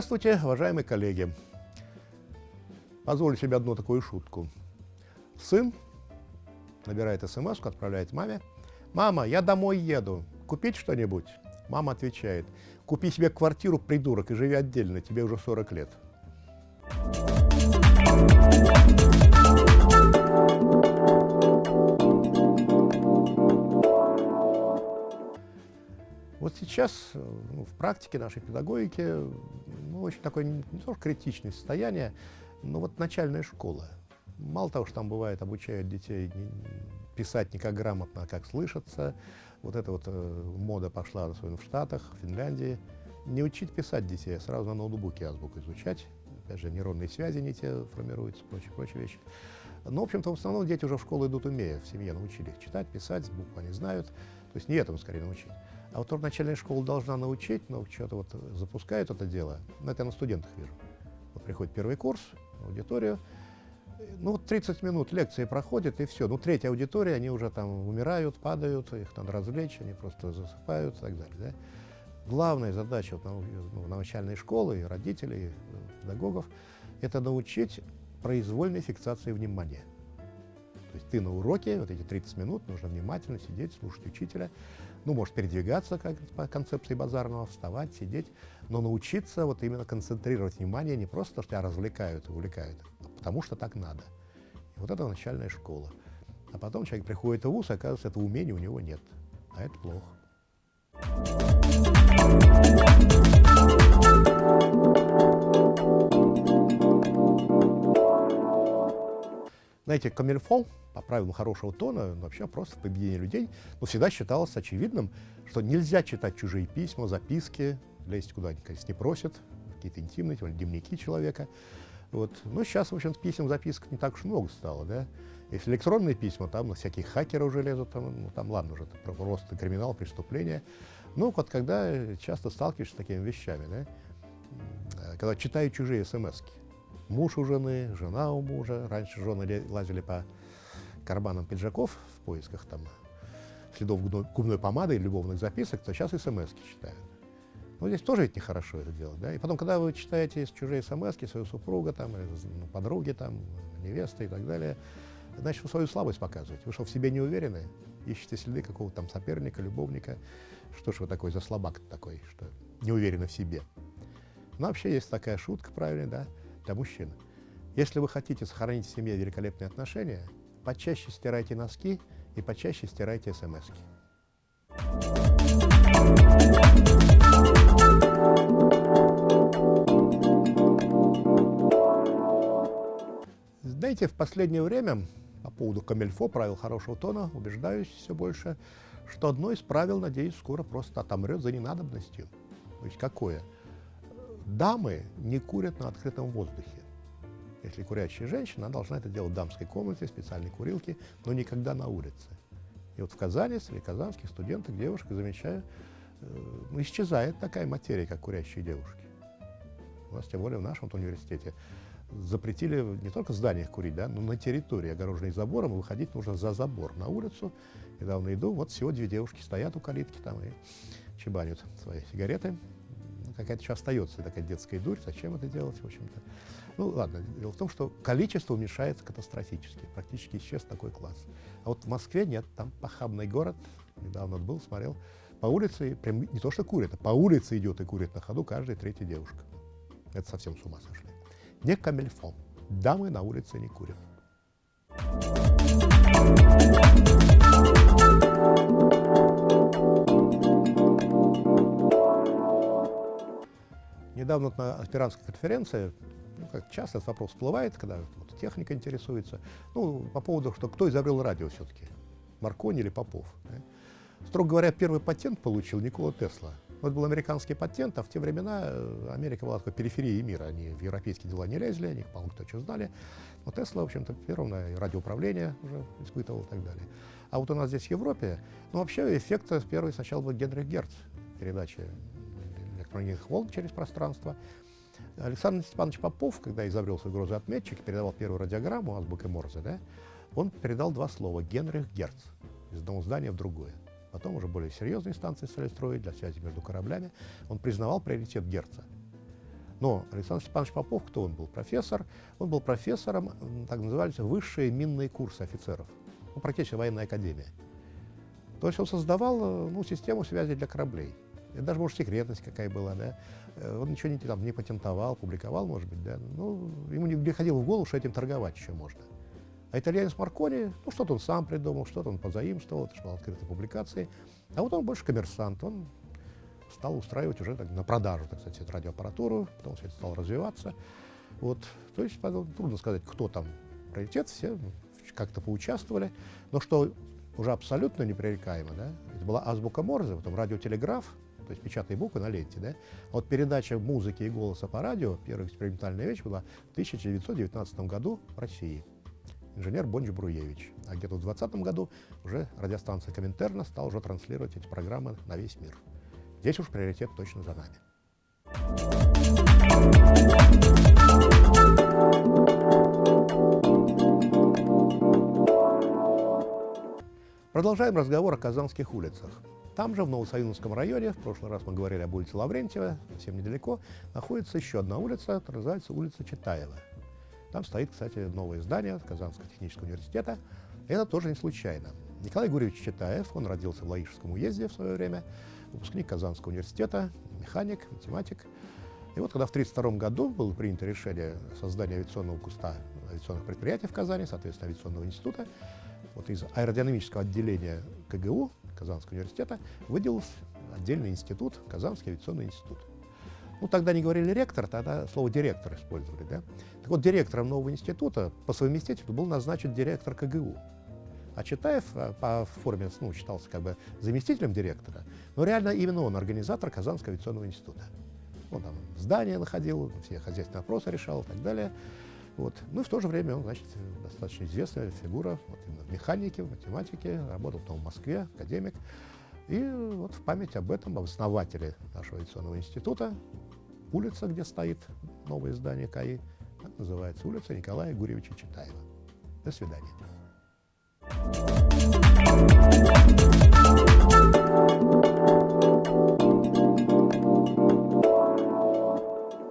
Здравствуйте, уважаемые коллеги. Позволю себе одну такую шутку. Сын набирает смс отправляет маме. «Мама, я домой еду. Купить что-нибудь?» Мама отвечает. «Купи себе квартиру, придурок, и живи отдельно. Тебе уже 40 лет». Сейчас ну, в практике нашей педагогики ну, очень такое не, то критичное состояние, но вот начальная школа. Мало того, что там бывает, обучают детей писать не как грамотно, а как слышаться. Вот эта вот э, мода пошла особенно в Штатах, в Финляндии. Не учить писать детей, а сразу на ноутбуке азбуку изучать. Опять же, нейронные связи не те формируются, прочие, прочие вещи. Но, в общем-то, в основном дети уже в школу идут умея, в семье научили их читать, писать, буквы они знают. То есть не этому скорее научить. А вот начальная школа должна научить, но что-то вот запускают это дело. Ну, это я на студентах вижу. Вот приходит первый курс, аудиторию, ну, 30 минут лекции проходят, и все. Ну, третья аудитория, они уже там умирают, падают, их надо развлечь, они просто засыпают и так далее. Да? Главная задача вот, ну, начальной школы, и родителей, и педагогов, это научить произвольной фиксации внимания. То есть ты на уроке, вот эти 30 минут, нужно внимательно сидеть, слушать учителя, ну, может передвигаться, как по концепции базарного, вставать, сидеть, но научиться вот именно концентрировать внимание не просто то, что тебя развлекают и увлекают, а потому что так надо. И вот это начальная школа. А потом человек приходит в ВУЗ, и оказывается, этого умения у него нет. А это плохо. Знаете, камильфо, по правилам хорошего тона, вообще просто в людей, но всегда считалось очевидным, что нельзя читать чужие письма, записки, лезть куда они, конечно, не просят, какие-то интимные, тем дневники человека. Вот. Но сейчас, в общем писем, записок не так уж много стало, да. Если электронные письма, там на всякие хакеры уже лезут, там, ну, там ладно уже, это просто криминал, преступление. Ну, вот когда часто сталкиваешься с такими вещами, да, когда читаю чужие смс -ки муж у жены, жена у мужа. Раньше жены лазили по карманам пиджаков в поисках там следов губной помады и любовных записок, то сейчас смс читают. Ну, здесь тоже ведь нехорошо это делать, да? И потом, когда вы читаете чужие смс свою супруга, там, ну, подруги, там, невесты и так далее, значит, вы свою слабость показываете. Вы что, в себе не уверены? Ищете следы какого-то там соперника, любовника. Что ж вы такой за слабак такой, что не уверены в себе? Ну, вообще есть такая шутка правильная, да? Для мужчин. Если вы хотите сохранить в семье великолепные отношения, почаще стирайте носки и почаще стирайте смс. Знаете, в последнее время по поводу камельфо, правил хорошего тона, убеждаюсь все больше, что одно из правил, надеюсь, скоро просто отомрет за ненадобностью. То есть какое? Дамы не курят на открытом воздухе. Если курящая женщина, она должна это делать в дамской комнате, специальной курилке, но никогда на улице. И вот в Казани, среди казанских студенток, девушек, замечаю, э, ну, исчезает такая материя, как курящие девушки. У нас, тем более в нашем университете, запретили не только в зданиях курить, да, но на территории, огороженной забором, выходить нужно за забор на улицу. Недавно иду, вот всего две девушки стоят у калитки там и чебанят свои сигареты, какая-то еще остается такая детская дурь, зачем это делать, в общем-то. Ну, ладно, дело в том, что количество уменьшается катастрофически, практически исчез такой класс. А вот в Москве нет, там похабный город, недавно был, смотрел, по улице, прям не то что курит, а по улице идет и курит на ходу каждая третья девушка. Это совсем с ума сошли. Не камельфон. Дамы на улице не курят. Недавно на аспирантской конференции, ну, как часто этот вопрос всплывает, когда вот, техника интересуется, ну, по поводу, что кто изобрел радио все-таки, Маркони или Попов. Да? Строго говоря, первый патент получил Никола Тесла. Вот был американский патент, а в те времена э, Америка была такой периферией мира. Они в европейские дела не лезли, они, по-моему, кто что знали. Но Тесла, в общем-то, первым радиоуправление уже испытывал и так далее. А вот у нас здесь в Европе, ну, вообще эффект первый сначала был Генрих Герц, передача электромагнитных волн через пространство. Александр Степанович Попов, когда изобрел свой грозоотметчик, передавал первую радиограмму азбукой Морзе, да, он передал два слова «Генрих Герц» из одного здания в другое. Потом уже более серьезные станции стали строить для связи между кораблями. Он признавал приоритет Герца. Но Александр Степанович Попов, кто он был? Профессор. Он был профессором, так назывались, высшие минные курсы офицеров. Ну, практически военная академия. То есть он создавал ну, систему связи для кораблей. Это даже, может, секретность какая была, да. Э, он ничего не, там, не патентовал, публиковал, может быть, да. Ну, ему не приходило в голову, что этим торговать еще можно. А итальянец Маркони, ну, что-то он сам придумал, что-то он позаимствовал, это что открытые публикации. А вот он больше коммерсант, он стал устраивать уже так, на продажу, так сказать, радиоаппаратуру, потом все это стало развиваться. Вот. То есть трудно сказать, кто там приоритет, все как-то поучаствовали. Но что уже абсолютно непререкаемо, да, это была азбука Морзе, потом радиотелеграф, то есть печатные буквы на ленте, да. Вот передача музыки и голоса по радио, первая экспериментальная вещь была в 1919 году в России. Инженер Бонч Бруевич. А где-то в 2020 году уже радиостанция Коминтерна стала уже транслировать эти программы на весь мир. Здесь уж приоритет точно за нами. Продолжаем разговор о казанских улицах. Там же, в Новосоюзском районе, в прошлый раз мы говорили об улице Лаврентьева, совсем недалеко, находится еще одна улица, называется улица Читаева. Там стоит, кстати, новое здание Казанского технического университета. Это тоже не случайно. Николай Гурьевич Читаев, он родился в Лаишском уезде в свое время, выпускник Казанского университета, механик, математик. И вот когда в 1932 году было принято решение создания авиационного куста авиационных предприятий в Казани, соответственно, авиационного института, вот из аэродинамического отделения КГУ, Казанского университета, выделился отдельный институт, Казанский авиационный институт. Ну, тогда не говорили ректор, тогда слово директор использовали, да? Так вот, директором нового института по совместительству был назначен директор КГУ. А Читаев э, по форме ну, считался как бы заместителем директора, но реально именно он организатор Казанского авиационного института. Он там здание находил, все хозяйственные вопросы решал и так далее. Вот. Ну и в то же время он, значит, достаточно известная фигура вот, именно в механике, в математике, работал потом в Москве, академик. И вот в память об этом, об основателе нашего авиационного института, улица, где стоит новое здание КАИ, так называется улица Николая Гурьевича Читаева. До свидания.